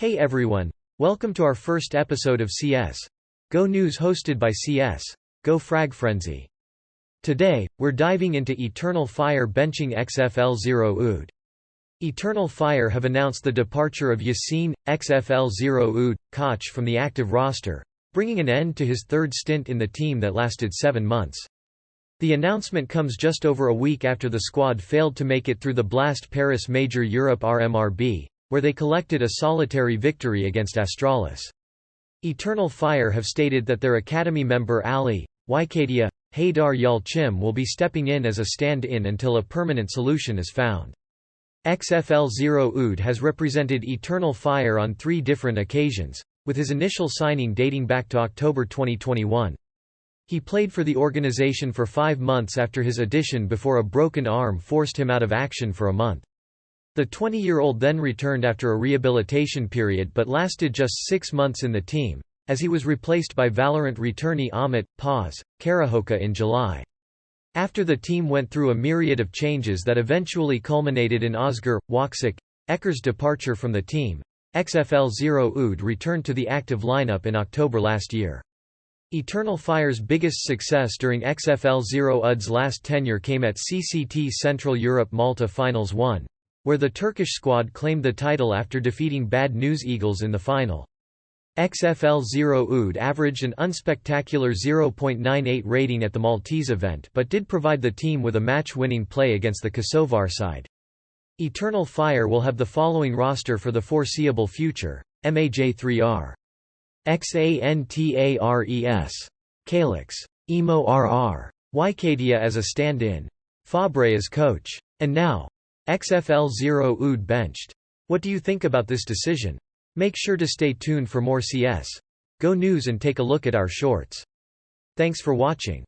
Hey everyone, welcome to our first episode of CS Go News hosted by CS Go Frag Frenzy. Today, we're diving into Eternal Fire benching XfL0ud. Eternal Fire have announced the departure of Yassine, XfL0ud, Koch from the active roster, bringing an end to his third stint in the team that lasted seven months. The announcement comes just over a week after the squad failed to make it through the Blast Paris Major Europe RMRB, where they collected a solitary victory against Astralis. Eternal Fire have stated that their academy member Ali, Wicadia, Haydar Yalchim will be stepping in as a stand-in until a permanent solution is found. XfL0ud has represented Eternal Fire on three different occasions, with his initial signing dating back to October 2021. He played for the organization for five months after his addition before a broken arm forced him out of action for a month. The 20-year-old then returned after a rehabilitation period but lasted just six months in the team, as he was replaced by Valorant returnee Amit, Paz, Karahoka in July. After the team went through a myriad of changes that eventually culminated in Oscar, woxic, Eker's departure from the team, XfL0ud returned to the active lineup in October last year. Eternal Fire's biggest success during XfL0ud's last tenure came at CCT Central Europe Malta Finals 1, where the Turkish squad claimed the title after defeating Bad News Eagles in the final. XfL0ud averaged an unspectacular 0.98 rating at the Maltese event but did provide the team with a match-winning play against the Kosovar side. Eternal Fire will have the following roster for the foreseeable future, MAJ3R. XANTARES. Calyx. Emo RR. Wicadia as a stand-in. Fabre as coach. And now, XfL0ud benched. What do you think about this decision? Make sure to stay tuned for more CS. Go News and take a look at our shorts. Thanks for watching.